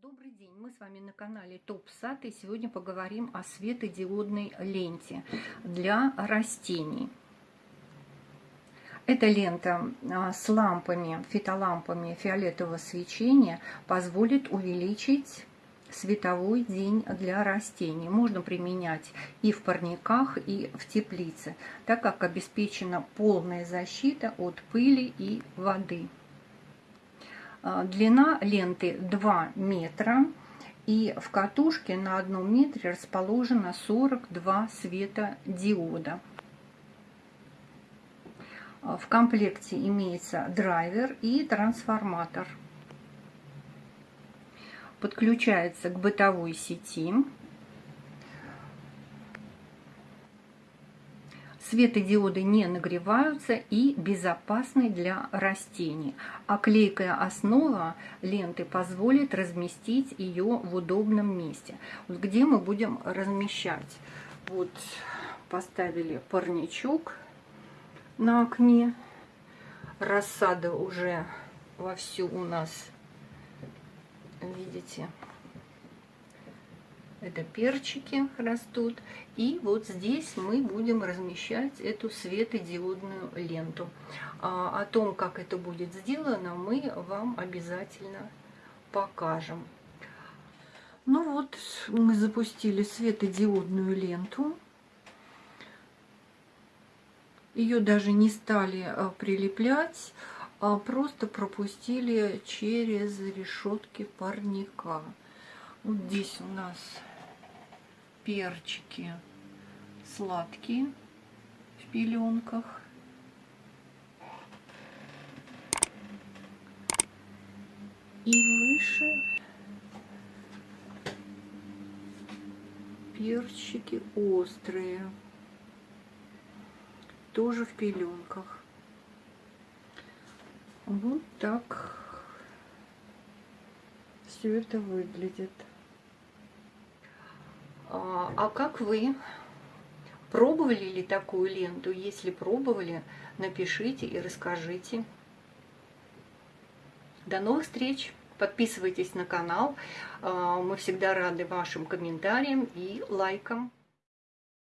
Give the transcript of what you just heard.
Добрый день, мы с вами на канале Топ Сад и сегодня поговорим о светодиодной ленте для растений. Эта лента а, с лампами, фитолампами фиолетового свечения позволит увеличить световой день для растений. Можно применять и в парниках, и в теплице, так как обеспечена полная защита от пыли и воды. А, длина ленты 2 метра. И в катушке на одном метре расположено 42 светодиода. А, в комплекте имеется драйвер и трансформатор. Подключается к бытовой сети. Светодиоды не нагреваются и безопасны для растений. А клейкая основа ленты позволит разместить ее в удобном месте. Вот где мы будем размещать? Вот поставили парничок на окне. Рассада уже вовсю у нас, видите, это перчики растут. И вот здесь мы будем размещать эту светодиодную ленту. А, о том, как это будет сделано, мы вам обязательно покажем. Ну вот, мы запустили светодиодную ленту. Ее даже не стали а, прилеплять, а просто пропустили через решетки парника. Вот здесь у нас перчики сладкие в пеленках. И выше перчики острые, тоже в пеленках. Вот так все это выглядит. А, а как вы? Пробовали ли такую ленту? Если пробовали, напишите и расскажите. До новых встреч! Подписывайтесь на канал. А, мы всегда рады вашим комментариям и лайкам.